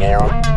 Yeah.